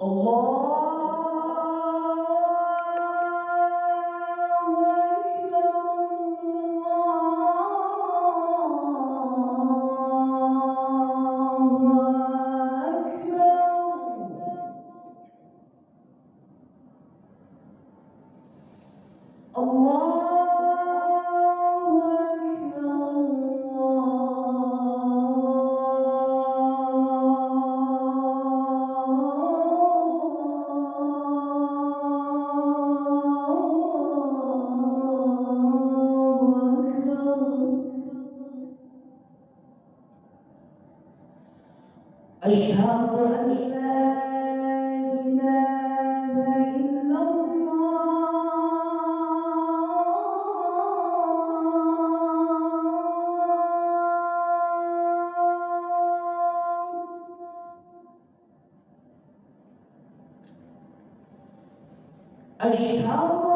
Oh. أشهد أن لا إله إلا الله. أشهد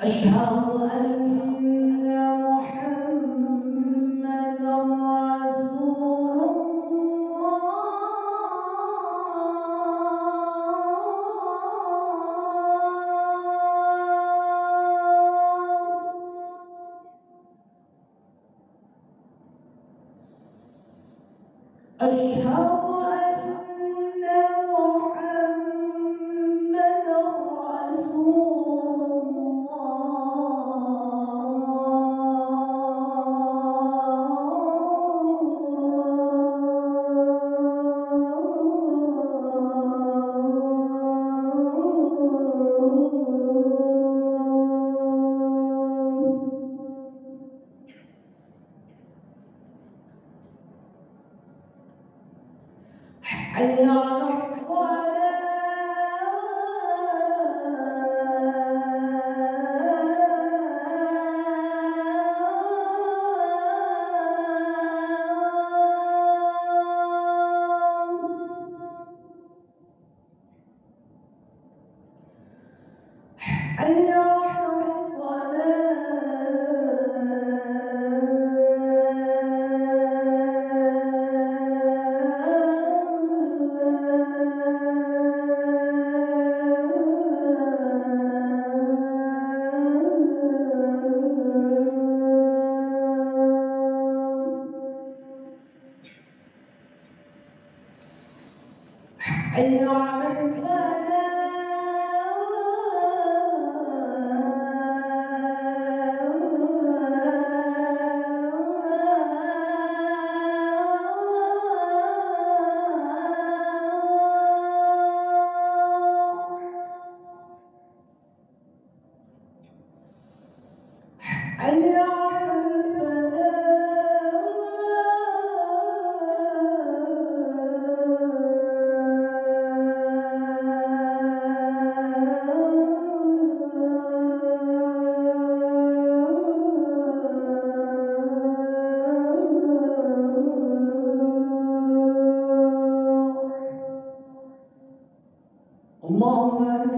أشهد أن محمدا رسول الله. أشهد حي على الصلاة حي على حي على الفلاح حي الفلاح الله أكبر